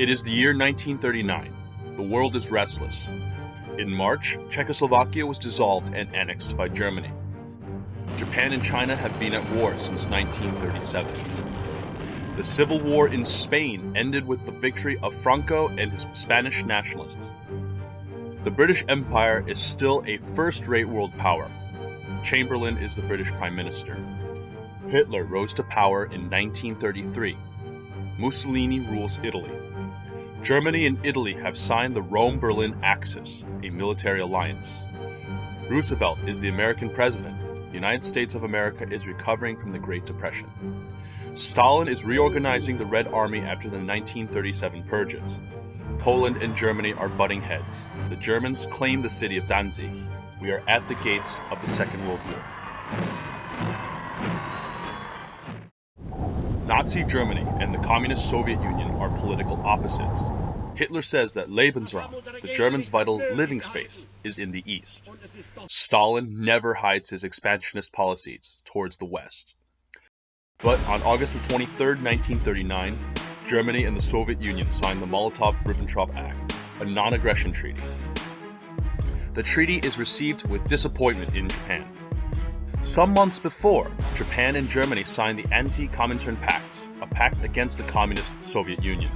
It is the year 1939. The world is restless. In March, Czechoslovakia was dissolved and annexed by Germany. Japan and China have been at war since 1937. The civil war in Spain ended with the victory of Franco and his Spanish nationalists. The British Empire is still a first rate world power. Chamberlain is the British Prime Minister. Hitler rose to power in 1933. Mussolini rules Italy. Germany and Italy have signed the Rome Berlin Axis, a military alliance. Roosevelt is the American president. The United States of America is recovering from the Great Depression. Stalin is reorganizing the Red Army after the 1937 purges. Poland and Germany are butting heads. The Germans claim the city of Danzig. We are at the gates of the Second World War. Nazi Germany and the Communist Soviet Union are political opposites. Hitler says that Lebensraum, the Germans' vital living space, is in the east. Stalin never hides his expansionist policies towards the west. But on August 23, 1939, Germany and the Soviet Union signed the Molotov-Ribbentrop Pact, a non-aggression treaty. The treaty is received with disappointment in Japan. Some months before, Japan and Germany signed the Anti-Comintern Pact, a pact against the communist Soviet Union.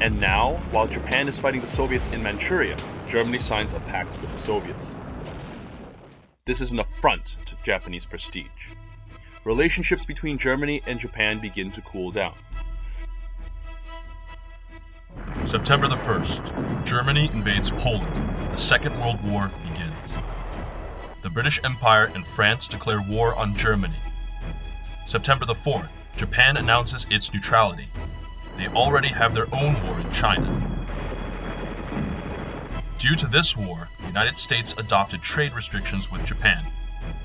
And now, while Japan is fighting the Soviets in Manchuria, Germany signs a pact with the Soviets. This is an affront to Japanese prestige. Relationships between Germany and Japan begin to cool down. September the 1st, Germany invades Poland. The Second World War begins. The British Empire and France declare war on Germany. September the 4th, Japan announces its neutrality. They already have their own war in China. Due to this war, the United States adopted trade restrictions with Japan.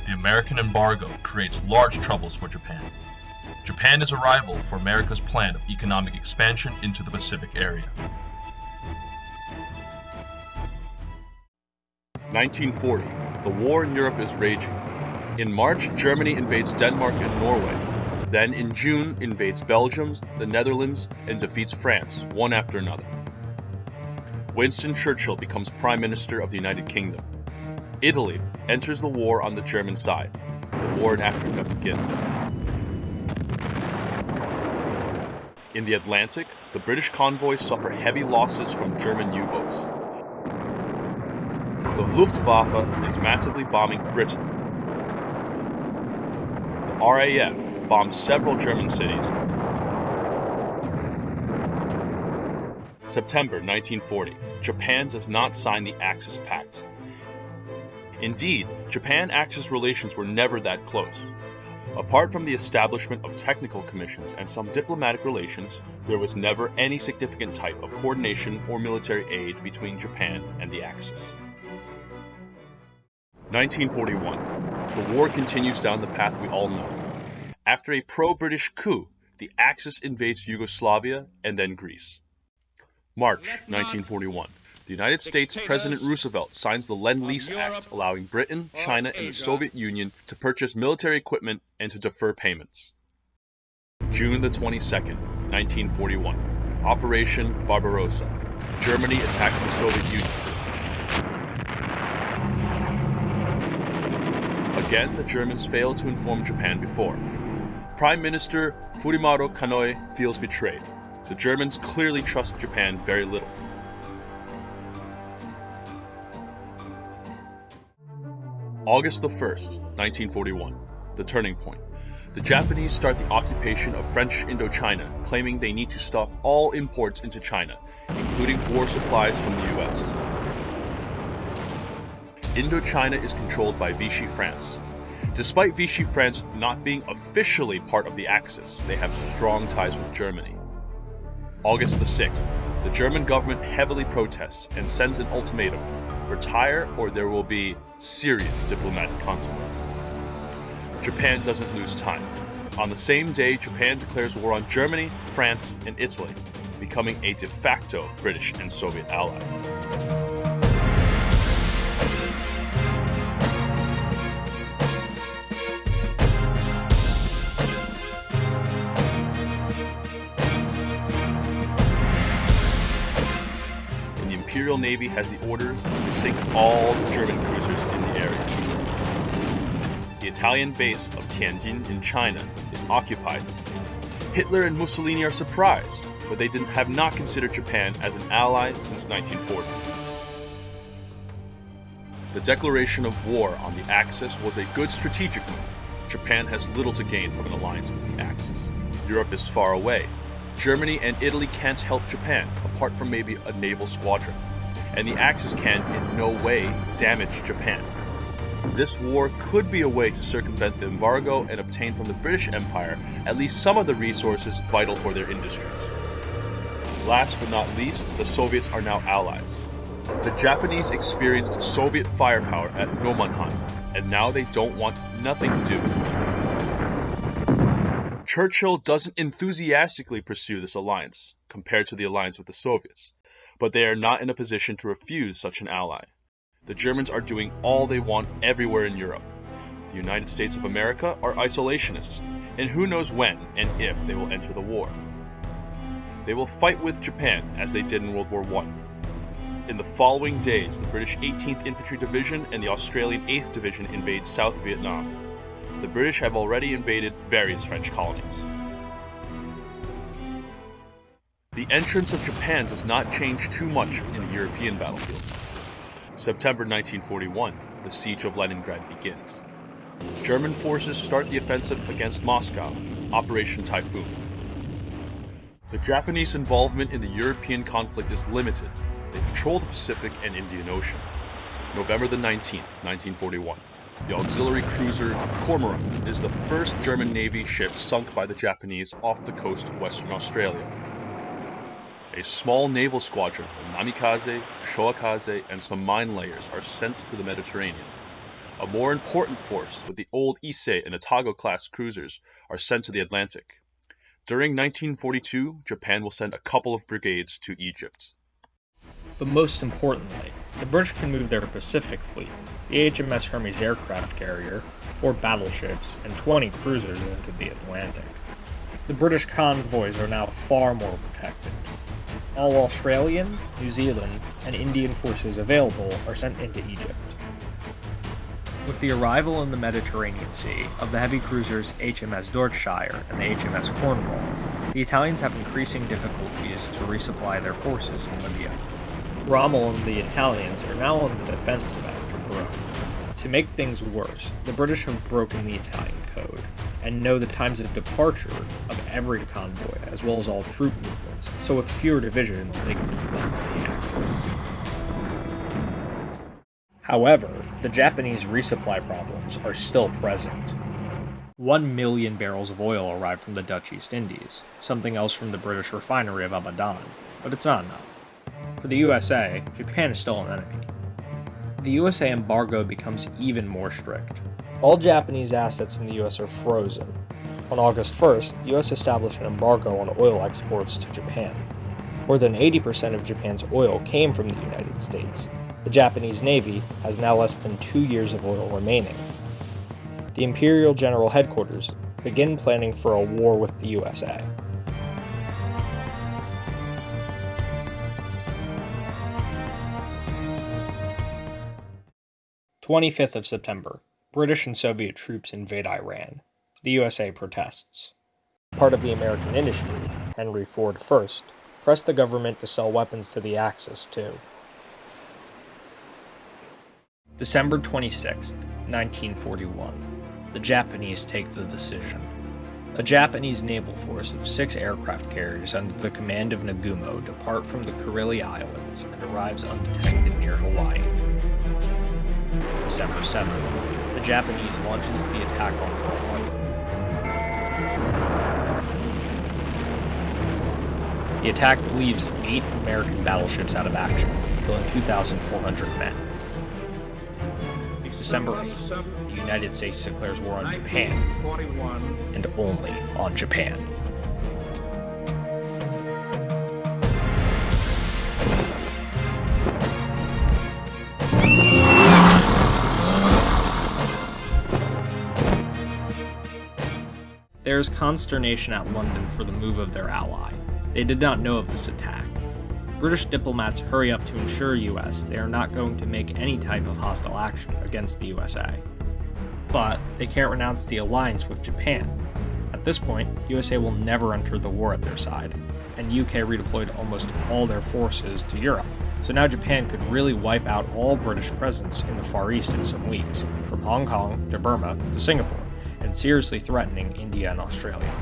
The American embargo creates large troubles for Japan. Japan is a rival for America's plan of economic expansion into the Pacific area. 1940. The war in Europe is raging. In March, Germany invades Denmark and Norway. Then in June, invades Belgium, the Netherlands, and defeats France, one after another. Winston Churchill becomes Prime Minister of the United Kingdom. Italy enters the war on the German side. The war in Africa begins. In the Atlantic, the British convoys suffer heavy losses from German U-boats. Luftwaffe is massively bombing Britain. The RAF bombs several German cities. September 1940. Japan does not sign the Axis Pact. Indeed, Japan-Axis relations were never that close. Apart from the establishment of technical commissions and some diplomatic relations, there was never any significant type of coordination or military aid between Japan and the Axis. 1941. The war continues down the path we all know. After a pro-British coup, the Axis invades Yugoslavia and then Greece. March 1941. The United States President Roosevelt signs the Lend-Lease Act allowing Britain, China, and the Soviet Union to purchase military equipment and to defer payments. June the 22nd, 1941. Operation Barbarossa. Germany attacks the Soviet Union. Again, the Germans fail to inform Japan before. Prime Minister Fumimaro Konoe feels betrayed. The Germans clearly trust Japan very little. August the 1st, 1941, the turning point. The Japanese start the occupation of French Indochina, claiming they need to stop all imports into China, including war supplies from the US. Indochina is controlled by Vichy France. Despite Vichy France not being officially part of the Axis, they have strong ties with Germany. August the 6th, the German government heavily protests and sends an ultimatum retire or there will be serious diplomatic consequences. Japan doesn't lose time. On the same day, Japan declares war on Germany, France, and Italy, becoming a de facto British and Soviet ally. Imperial Navy has the order to sink all German cruisers in the area. The Italian base of Tianjin in China is occupied. Hitler and Mussolini are surprised, but they didn't, have not considered Japan as an ally since 1940. The declaration of war on the Axis was a good strategic move. Japan has little to gain from an alliance with the Axis. Europe is far away, Germany and Italy can't help Japan, apart from maybe a naval squadron. And the Axis can, in no way, damage Japan. This war could be a way to circumvent the embargo and obtain from the British Empire at least some of the resources vital for their industries. Last but not least, the Soviets are now allies. The Japanese experienced Soviet firepower at Nomonhan, and now they don't want nothing to do with it. Churchill doesn't enthusiastically pursue this alliance, compared to the alliance with the Soviets, but they are not in a position to refuse such an ally. The Germans are doing all they want everywhere in Europe. The United States of America are isolationists, and who knows when and if they will enter the war. They will fight with Japan as they did in World War I. In the following days, the British 18th Infantry Division and the Australian 8th Division invade South Vietnam the British have already invaded various French colonies. The entrance of Japan does not change too much in the European battlefield. September 1941, the siege of Leningrad begins. German forces start the offensive against Moscow, Operation Typhoon. The Japanese involvement in the European conflict is limited. They control the Pacific and Indian Ocean. November the 19th, 1941. The auxiliary cruiser Kormoran is the first German Navy ship sunk by the Japanese off the coast of Western Australia. A small naval squadron of namikaze, shoukaze, and some mine layers are sent to the Mediterranean. A more important force with the old Ise and Atago class cruisers are sent to the Atlantic. During 1942, Japan will send a couple of brigades to Egypt. But most importantly, the British can move their Pacific fleet, the HMS Hermes aircraft carrier, four battleships, and 20 cruisers into the Atlantic. The British convoys are now far more protected. All Australian, New Zealand, and Indian forces available are sent into Egypt. With the arrival in the Mediterranean Sea of the heavy cruisers HMS Dorsetshire and the HMS Cornwall, the Italians have increasing difficulties to resupply their forces in Libya. Rommel and the Italians are now on the defensive after Broke. To make things worse, the British have broken the Italian code and know the times of departure of every convoy as well as all troop movements, so with fewer divisions they can keep up to the Axis. However, the Japanese resupply problems are still present. One million barrels of oil arrived from the Dutch East Indies, something else from the British refinery of Abadan, but it's not enough. For the USA, Japan is still an enemy. The USA embargo becomes even more strict. All Japanese assets in the US are frozen. On August 1st, the US established an embargo on oil exports to Japan. More than 80% of Japan's oil came from the United States. The Japanese Navy has now less than two years of oil remaining. The Imperial General Headquarters begin planning for a war with the USA. 25th of September. British and Soviet troops invade Iran. The USA protests. Part of the American industry, Henry Ford first, pressed the government to sell weapons to the Axis too. December 26, 1941. The Japanese take the decision. A Japanese naval force of six aircraft carriers under the command of Nagumo depart from the Kuriles Islands and arrives undetected near Hawaii. December 7th, the Japanese launches the attack on Pearl Harbor. The attack leaves eight American battleships out of action, killing 2,400 men. December 8th, the United States declares war on Japan, and only on Japan. Is consternation at London for the move of their ally. They did not know of this attack. British diplomats hurry up to ensure US they are not going to make any type of hostile action against the USA. But they can't renounce the alliance with Japan. At this point, USA will never enter the war at their side, and UK redeployed almost all their forces to Europe. So now Japan could really wipe out all British presence in the Far East in some weeks, from Hong Kong to Burma to Singapore, and seriously threatening India and Australia.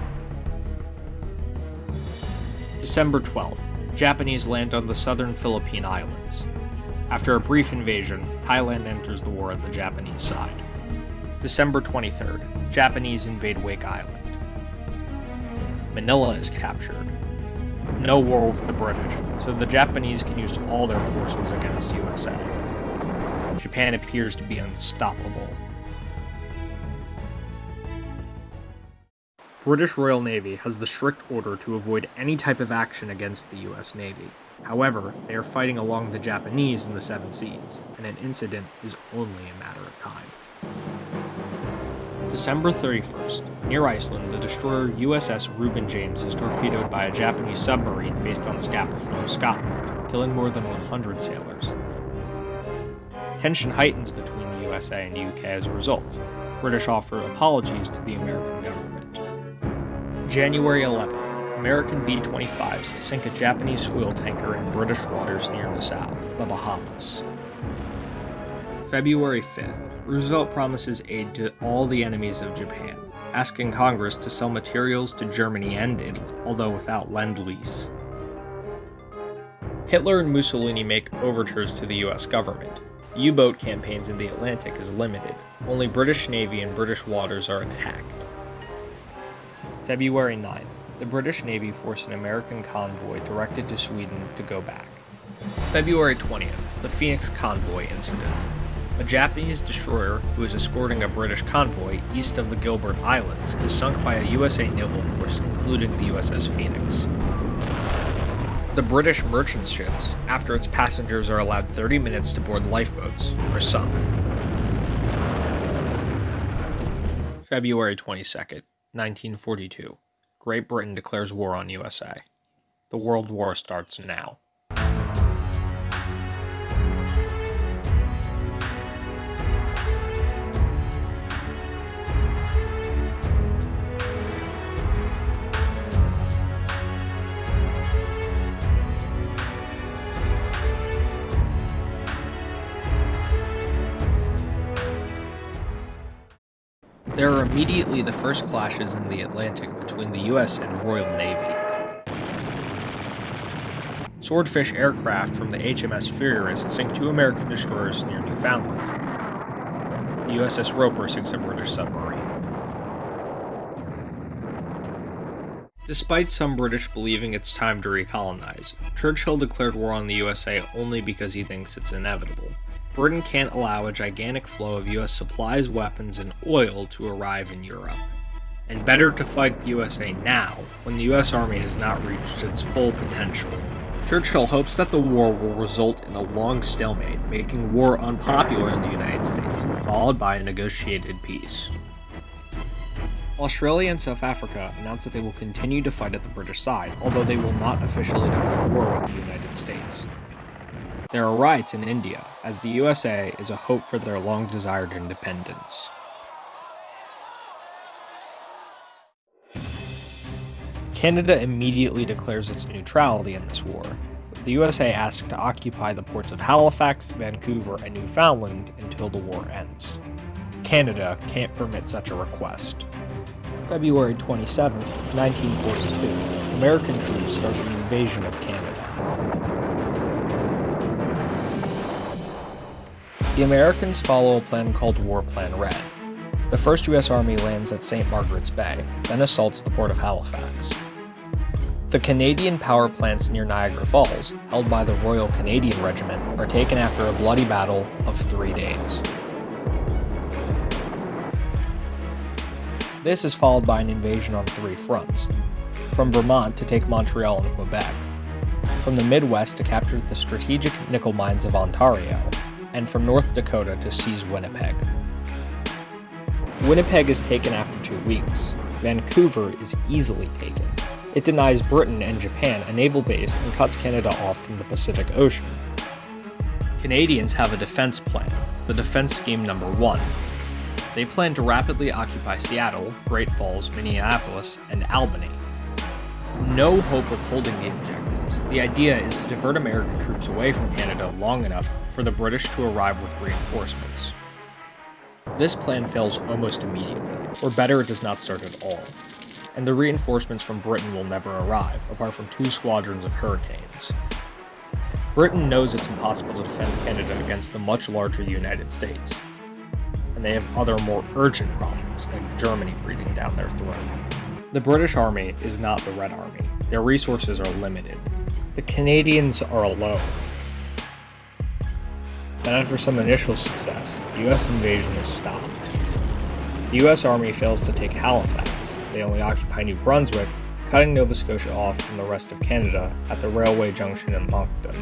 December 12th, Japanese land on the southern Philippine Islands. After a brief invasion, Thailand enters the war on the Japanese side. December 23rd, Japanese invade Wake Island. Manila is captured, no war with the British, so the Japanese can use all their forces against USA. Japan appears to be unstoppable. British Royal Navy has the strict order to avoid any type of action against the US Navy. However, they are fighting along the Japanese in the Seven Seas, and an incident is only a matter of time. December 31st, near Iceland, the destroyer USS Reuben James is torpedoed by a Japanese submarine based on Scapa Flow, Scotland, killing more than 100 sailors. Tension heightens between the USA and UK as a result. British offer apologies to the American government. January 11th, American B 25s sink a Japanese oil tanker in British waters near Nassau, the Bahamas. February 5th, Roosevelt promises aid to all the enemies of Japan, asking Congress to sell materials to Germany and Italy, although without Lend Lease. Hitler and Mussolini make overtures to the US government. U boat campaigns in the Atlantic is limited, only British Navy and British waters are attacked. February 9th, the British Navy forced an American convoy directed to Sweden to go back. February 20th, the Phoenix Convoy Incident. A Japanese destroyer who is escorting a British convoy east of the Gilbert Islands is sunk by a USA naval force, including the USS Phoenix. The British merchant ships, after its passengers are allowed 30 minutes to board lifeboats, are sunk. February 22nd, 1942. Great Britain declares war on USA. The World War starts now. There are immediately the first clashes in the Atlantic between the US and Royal Navy. Swordfish aircraft from the HMS Furious sink two American destroyers near Newfoundland. The USS Roper sinks a British submarine. Despite some British believing it's time to recolonize, Churchill declared war on the USA only because he thinks it's inevitable. Britain can't allow a gigantic flow of US supplies, weapons, and oil to arrive in Europe. And better to fight the USA now, when the US Army has not reached its full potential. Churchill hopes that the war will result in a long stalemate, making war unpopular in the United States, followed by a negotiated peace. Australia and South Africa announced that they will continue to fight at the British side, although they will not officially declare war with the United States. There are riots in India, as the USA is a hope for their long desired independence. Canada immediately declares its neutrality in this war. The USA asks to occupy the ports of Halifax, Vancouver, and Newfoundland until the war ends. Canada can't permit such a request. February 27, 1942, American troops start the invasion of Canada. The Americans follow a plan called War Plan Red. The 1st U.S. Army lands at St. Margaret's Bay, then assaults the port of Halifax. The Canadian power plants near Niagara Falls, held by the Royal Canadian Regiment, are taken after a bloody battle of three days. This is followed by an invasion on three fronts. From Vermont to take Montreal and Quebec, from the Midwest to capture the strategic nickel mines of Ontario, and from North Dakota to seize Winnipeg. Winnipeg is taken after two weeks. Vancouver is easily taken. It denies Britain and Japan a naval base and cuts Canada off from the Pacific Ocean. Canadians have a defense plan, the Defense Scheme Number 1. They plan to rapidly occupy Seattle, Great Falls, Minneapolis, and Albany. No hope of holding the objectives. The idea is to divert American troops away from Canada long enough for the British to arrive with reinforcements. This plan fails almost immediately, or better, it does not start at all. And the reinforcements from Britain will never arrive, apart from two squadrons of Hurricanes. Britain knows it's impossible to defend Canada against the much larger United States, and they have other more urgent problems, like Germany breathing down their throat. The British Army is not the Red Army, their resources are limited. The Canadians are alone. Then, after some initial success, the US invasion is stopped. The US Army fails to take Halifax, they only occupy New Brunswick, cutting Nova Scotia off from the rest of Canada at the railway junction in Moncton.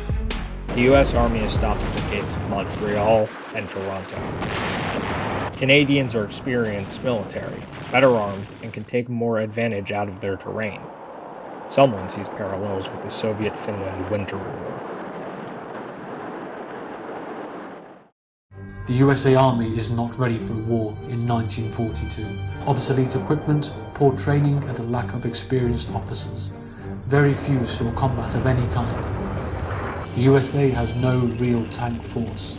The US Army is stopped at the gates of Montreal and Toronto. Canadians are experienced military, better armed, and can take more advantage out of their terrain. Someone sees parallels with the Soviet Finland Winter War. The USA Army is not ready for war in 1942. Obsolete equipment, poor training, and a lack of experienced officers. Very few saw combat of any kind. The USA has no real tank force.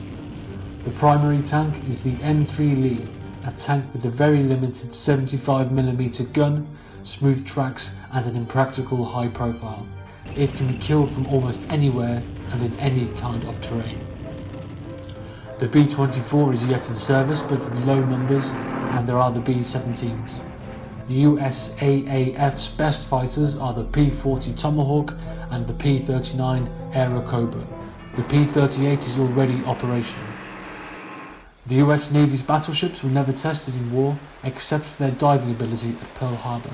The primary tank is the M3 Lee, a tank with a very limited 75mm gun, smooth tracks, and an impractical high profile. It can be killed from almost anywhere and in any kind of terrain. The B-24 is yet in service but with low numbers and there are the B-17s. The USAAF's best fighters are the P-40 Tomahawk and the P-39 Airacobra. The P-38 is already operational. The US Navy's battleships were never tested in war except for their diving ability at Pearl Harbor.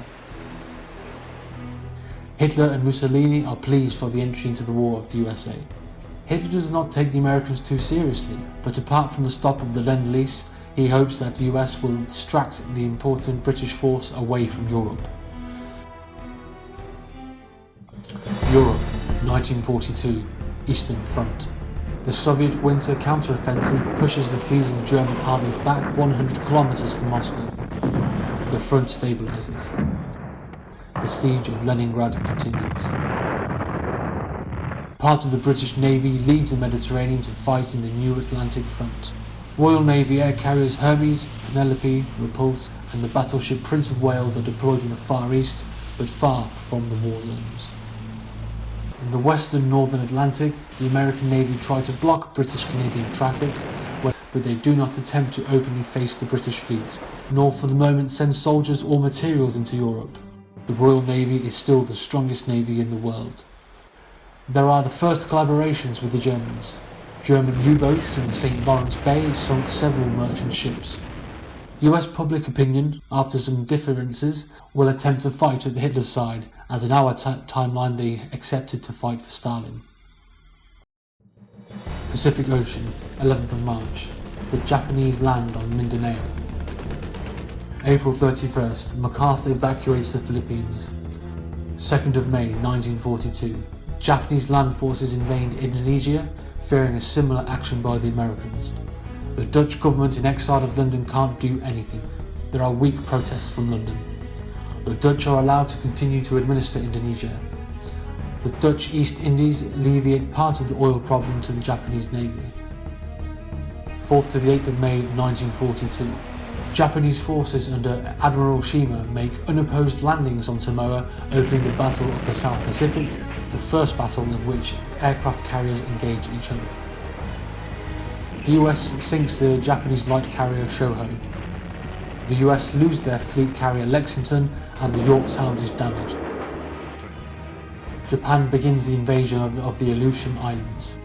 Hitler and Mussolini are pleased for the entry into the war of the USA. Hitler does not take the Americans too seriously, but apart from the stop of the Lend-Lease, he hopes that the US will distract the important British force away from Europe. Europe, 1942, Eastern Front. The Soviet winter counteroffensive pushes the freezing German army back 100 kilometers from Moscow. The front stabilizes. The siege of Leningrad continues. Part of the British Navy leaves the Mediterranean to fight in the new Atlantic front. Royal Navy air carriers Hermes, Penelope, Repulse, and the battleship Prince of Wales are deployed in the Far East, but far from the war zones. In the western northern Atlantic, the American Navy try to block British Canadian traffic, but they do not attempt to openly face the British fleet, nor for the moment send soldiers or materials into Europe. The Royal Navy is still the strongest navy in the world. There are the first collaborations with the Germans. German U-boats in the St. Lawrence Bay sunk several merchant ships. US public opinion, after some differences, will attempt to fight at the Hitler's side, as in our timeline they accepted to fight for Stalin. Pacific Ocean, 11th of March. The Japanese land on Mindanao. April 31st, MacArthur evacuates the Philippines. 2nd of May 1942. Japanese land forces invade Indonesia, fearing a similar action by the Americans. The Dutch government in exile at London can't do anything. There are weak protests from London. The Dutch are allowed to continue to administer Indonesia. The Dutch East Indies alleviate part of the oil problem to the Japanese Navy. 4th to the 8th of May 1942. Japanese forces under Admiral Shima make unopposed landings on Samoa, opening the Battle of the South Pacific, the first battle in which aircraft carriers engage each other. The US sinks the Japanese light carrier Shoho. The US lose their fleet carrier Lexington and the Yorktown is damaged. Japan begins the invasion of, of the Aleutian Islands.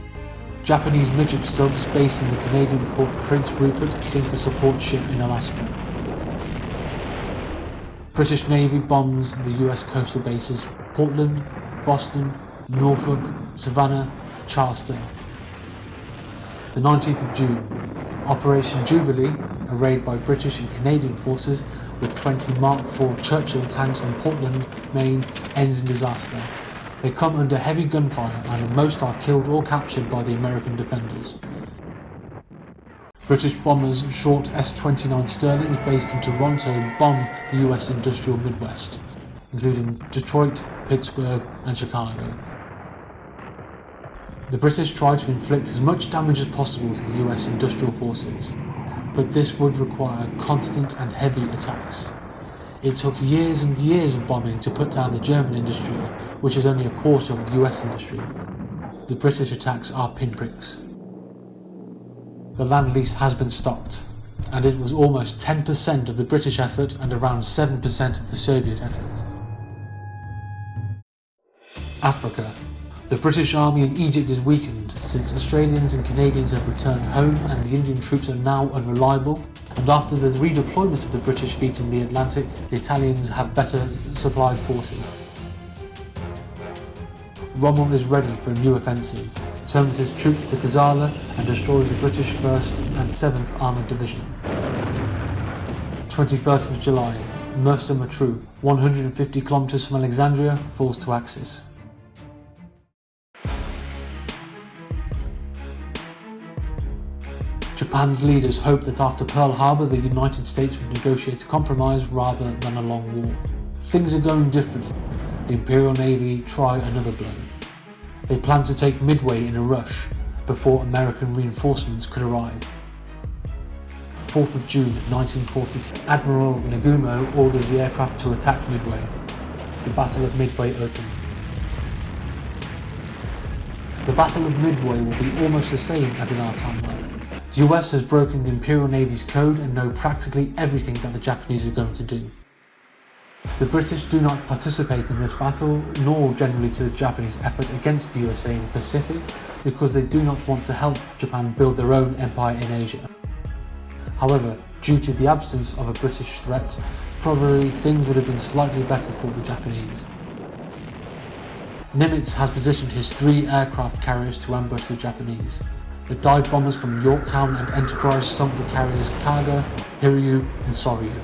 Japanese midget subs based in the Canadian port Prince Rupert sink a support ship in Alaska. British Navy bombs the US coastal bases Portland, Boston, Norfolk, Savannah, Charleston. The 19th of June, Operation Jubilee, a raid by British and Canadian forces with 20 Mark IV Churchill tanks on Portland, Maine, ends in disaster. They come under heavy gunfire and most are killed or captured by the American defenders. British bombers short S-29 Stirlings based in Toronto bomb the US industrial Midwest, including Detroit, Pittsburgh and Chicago. The British tried to inflict as much damage as possible to the US industrial forces, but this would require constant and heavy attacks. It took years and years of bombing to put down the German industry, which is only a quarter of the US industry. The British attacks are pinpricks. The Lend-Lease has been stopped, and it was almost 10% of the British effort and around 7% of the Soviet effort. Africa the British Army in Egypt is weakened since Australians and Canadians have returned home and the Indian troops are now unreliable. And after the redeployment of the British fleet in the Atlantic, the Italians have better supplied forces. Rommel is ready for a new offensive, turns his troops to Gazala and destroys the British 1st and 7th Armoured Division. 21st of July, Mersa Matruh, 150 kilometers from Alexandria, falls to Axis. Japan's leaders hoped that after Pearl Harbor the United States would negotiate a compromise rather than a long war. Things are going differently. The Imperial Navy try another blow. They plan to take Midway in a rush before American reinforcements could arrive. 4th of June 1942, Admiral Nagumo orders the aircraft to attack Midway. The Battle of Midway opened. The Battle of Midway will be almost the same as in our timeline. The US has broken the Imperial Navy's code and know practically everything that the Japanese are going to do. The British do not participate in this battle, nor generally to the Japanese effort against the USA in the Pacific, because they do not want to help Japan build their own empire in Asia. However, due to the absence of a British threat, probably things would have been slightly better for the Japanese. Nimitz has positioned his three aircraft carriers to ambush the Japanese. The dive bombers from Yorktown and Enterprise sunk the carriers Kaga, Hiryu and Soryu.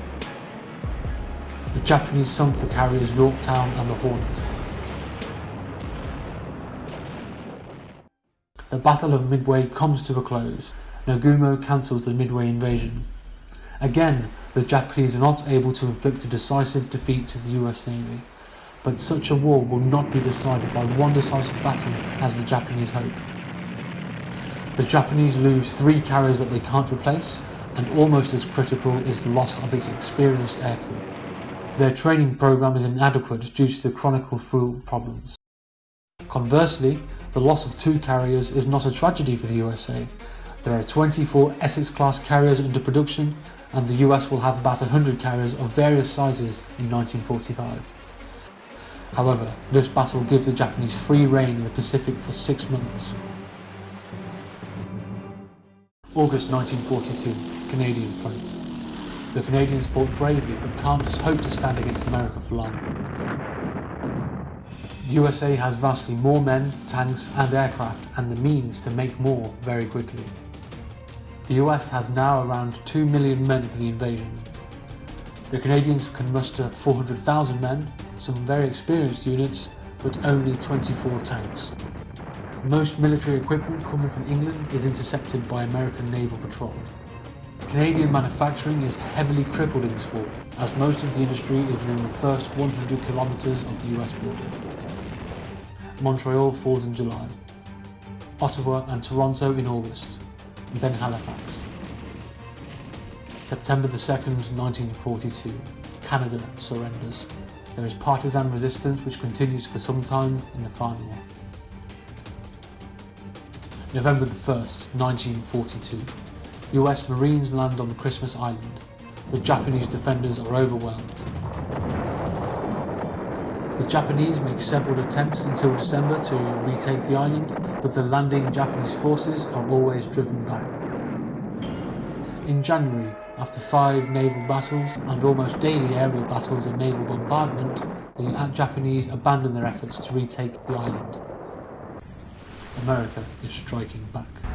The Japanese sunk the carriers Yorktown and the Hornet. The Battle of Midway comes to a close. Nagumo cancels the Midway invasion. Again, the Japanese are not able to inflict a decisive defeat to the US Navy, but such a war will not be decided by one decisive battle as the Japanese hope. The Japanese lose three carriers that they can't replace, and almost as critical is the loss of its experienced aircrew. Their training program is inadequate due to the chronic fuel problems. Conversely, the loss of two carriers is not a tragedy for the USA. There are 24 Essex-class carriers under production, and the US will have about 100 carriers of various sizes in 1945. However, this battle gives the Japanese free rein in the Pacific for six months. August 1942, Canadian Front. The Canadians fought bravely but can't just hope to stand against America for long. The USA has vastly more men, tanks and aircraft and the means to make more very quickly. The US has now around 2 million men for the invasion. The Canadians can muster 400,000 men, some very experienced units, but only 24 tanks. Most military equipment coming from England is intercepted by American naval patrol. Canadian manufacturing is heavily crippled in this war, as most of the industry is within the first 100 kilometres of the US border. Montreal falls in July, Ottawa and Toronto in August, and then Halifax. September 2nd, 1942, Canada surrenders. There is partisan resistance which continues for some time in the final war. November 1st, 1942. US Marines land on Christmas Island. The Japanese defenders are overwhelmed. The Japanese make several attempts until December to retake the island, but the landing Japanese forces are always driven back. In January, after five naval battles and almost daily aerial battles and naval bombardment, the Japanese abandon their efforts to retake the island. America is striking back.